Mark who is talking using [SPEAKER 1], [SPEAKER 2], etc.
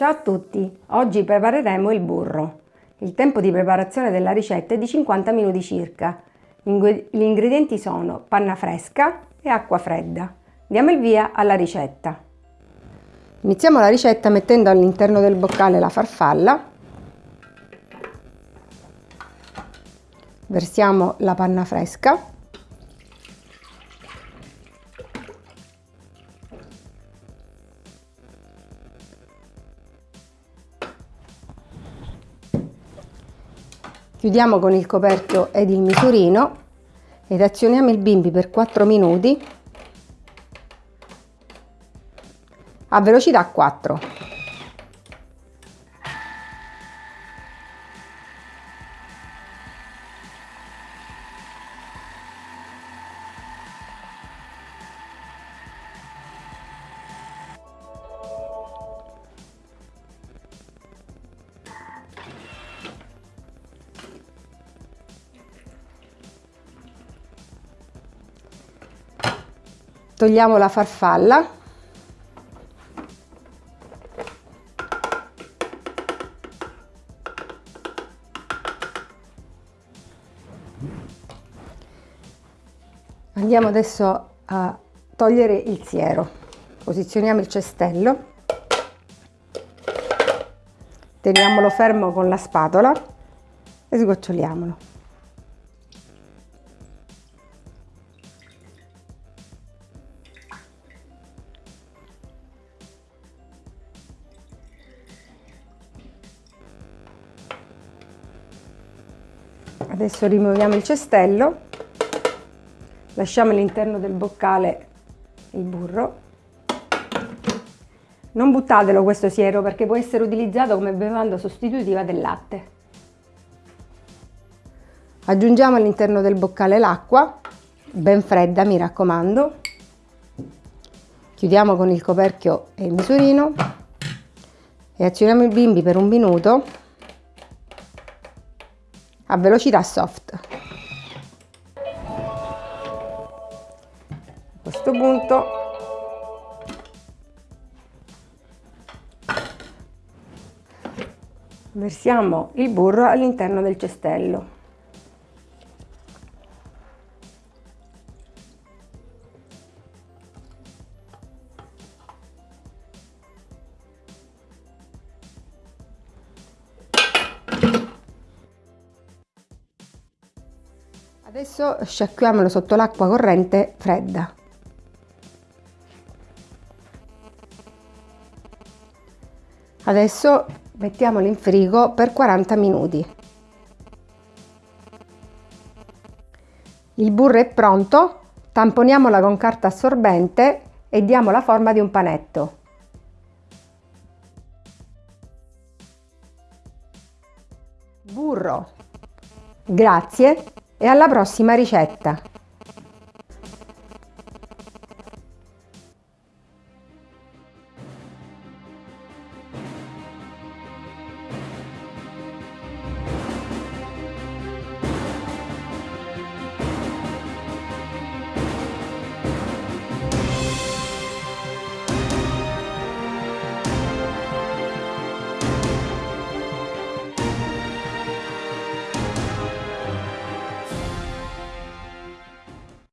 [SPEAKER 1] Ciao a tutti! Oggi prepareremo il burro. Il tempo di preparazione della ricetta è di 50 minuti circa. Gli ingredienti sono panna fresca e acqua fredda. Diamo il via alla ricetta. Iniziamo la ricetta mettendo all'interno del boccale la farfalla. Versiamo la panna fresca. Chiudiamo con il coperchio ed il misurino ed azioniamo il bimbi per 4 minuti a velocità 4. Togliamo la farfalla. Andiamo adesso a togliere il siero. Posizioniamo il cestello. Teniamolo fermo con la spatola e sgoccioliamolo. Adesso rimuoviamo il cestello, lasciamo all'interno del boccale il burro. Non buttatelo questo siero perché può essere utilizzato come bevanda sostitutiva del latte. Aggiungiamo all'interno del boccale l'acqua, ben fredda mi raccomando. Chiudiamo con il coperchio e il misurino e azioniamo il bimbi per un minuto a velocità soft. A questo punto versiamo il burro all'interno del cestello. Adesso sciacquiamolo sotto l'acqua corrente fredda. Adesso mettiamolo in frigo per 40 minuti. Il burro è pronto, tamponiamola con carta assorbente e diamo la forma di un panetto. Burro. Grazie e alla prossima ricetta!